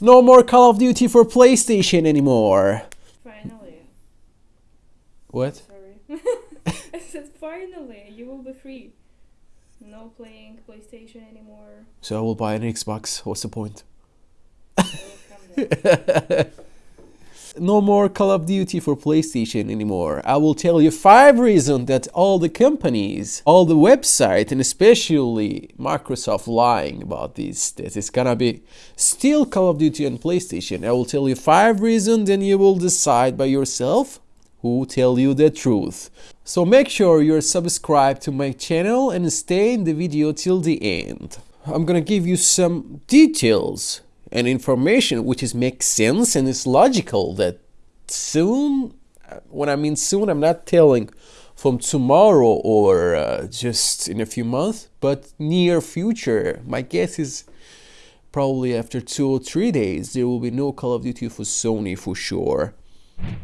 No more Call of Duty for PlayStation anymore. Finally. What? Sorry. I said finally, you will be free. No playing PlayStation anymore. So I will buy an Xbox. What's the point? I will come there. No more Call of Duty for PlayStation anymore. I will tell you five reasons that all the companies, all the websites, and especially Microsoft lying about this, that it's gonna be still Call of Duty on PlayStation. I will tell you five reasons and you will decide by yourself who tell you the truth. So make sure you're subscribed to my channel and stay in the video till the end. I'm gonna give you some details and information which is makes sense and is logical that soon when I mean soon I'm not telling from tomorrow or uh, just in a few months but near future. My guess is probably after two or three days there will be no Call of Duty for Sony for sure.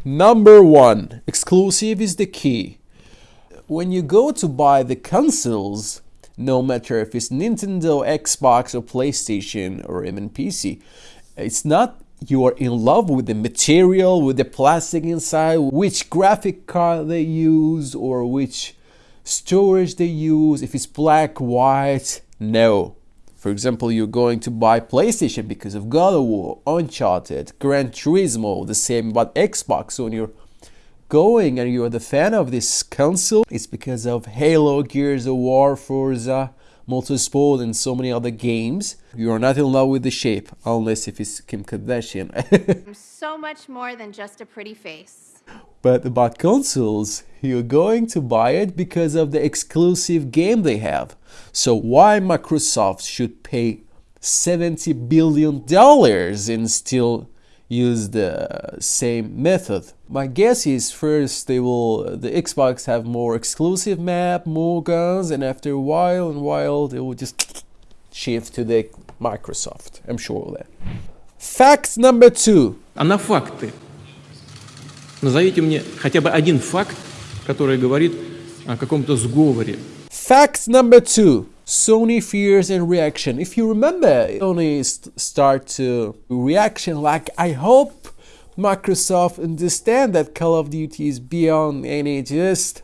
Number one exclusive is the key. When you go to buy the consoles no matter if it's Nintendo, Xbox, or PlayStation, or even PC. It's not you are in love with the material, with the plastic inside, which graphic card they use, or which storage they use, if it's black, white. No. For example, you're going to buy PlayStation because of God of War, Uncharted, Gran Turismo, the same about Xbox. So when you're going and you're the fan of this console, it's because of Halo, Gears of War, Forza, Motorsport, and so many other games. You are not in love with the shape, unless if it's Kim Kardashian. I'm so much more than just a pretty face. but about consoles, you're going to buy it because of the exclusive game they have. So why Microsoft should pay 70 billion dollars and still use the same method. My guess is first they will the Xbox have more exclusive map, more guns, and after a while and while they will just shift to the Microsoft. I'm sure of that. Fact number two. а на факты. Назовите мне хотя бы один факт, который говорит о каком-то сговоре. Fact number two. Sony fears and reaction. If you remember, Sony st start to reaction like I hope Microsoft understand that Call of Duty is beyond any just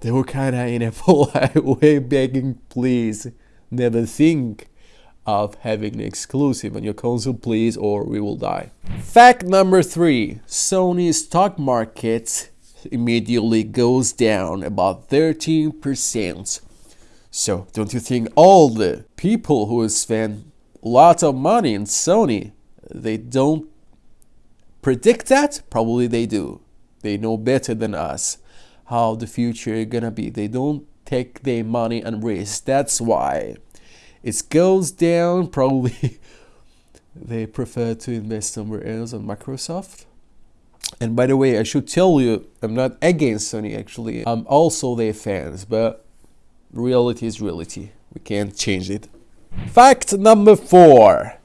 they were kind of in a polite way begging please never think of having an exclusive on your console please or we will die. Fact number three, Sony stock market immediately goes down about 13%. So don't you think all the people who spend lots of money in Sony, they don't predict that? Probably they do. They know better than us how the future is gonna be. They don't take their money and risk. That's why it goes down. Probably they prefer to invest somewhere else on Microsoft. And by the way, I should tell you, I'm not against Sony actually. I'm also their fans, but reality is reality. We can't change it. Fact number four.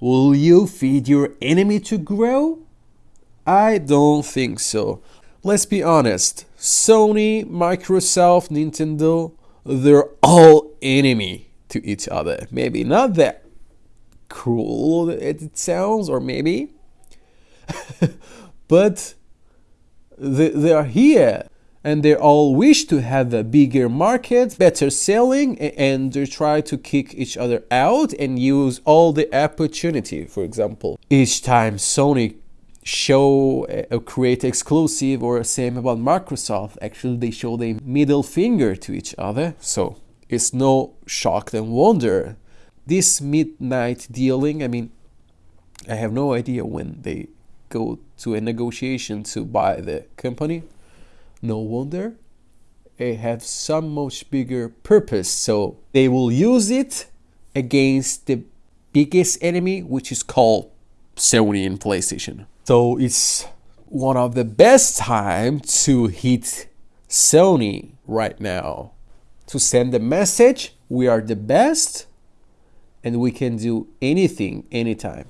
Will you feed your enemy to grow? I don't think so. Let's be honest. Sony, Microsoft, Nintendo, they're all enemy to each other. Maybe not that cruel it sounds, or maybe, but they, they are here and they all wish to have a bigger market, better selling, and they try to kick each other out and use all the opportunity. For example, each time Sony show or create exclusive or same about Microsoft, actually they show the middle finger to each other. So it's no shock and wonder. This midnight dealing, I mean, I have no idea when they go to a negotiation to buy the company no wonder it have some much bigger purpose. So they will use it against the biggest enemy, which is called Sony and PlayStation. So it's one of the best time to hit Sony right now to send a message we are the best and we can do anything anytime.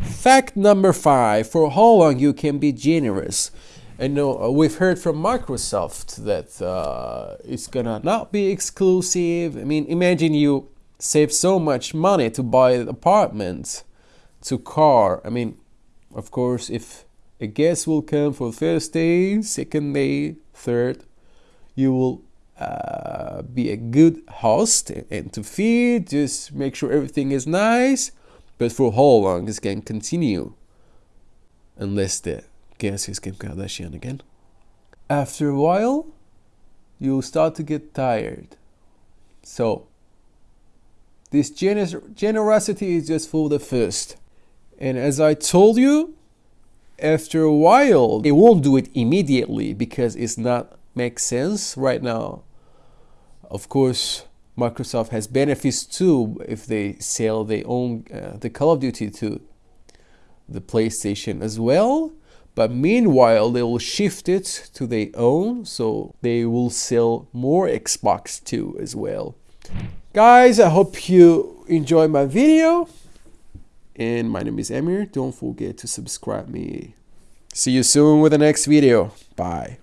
Fact number five, for how long you can be generous. And know, we've heard from Microsoft that uh, it's gonna not be exclusive. I mean, imagine you save so much money to buy an apartment to car. I mean, of course, if a guest will come for first day, second day, third, you will uh, be a good host and to feed. Just make sure everything is nice. But for how long this can continue? Unless the guest is Kim Kardashian again. After a while, you'll start to get tired. So, this gener- generosity is just for the first. And as I told you, after a while, they won't do it immediately because it's not make sense right now. Of course, Microsoft has benefits too if they sell their own uh, the Call of Duty to the PlayStation as well. But meanwhile, they will shift it to their own, so they will sell more Xbox too as well. Guys, I hope you enjoy my video. And my name is Emir. Don't forget to subscribe me. See you soon with the next video. Bye.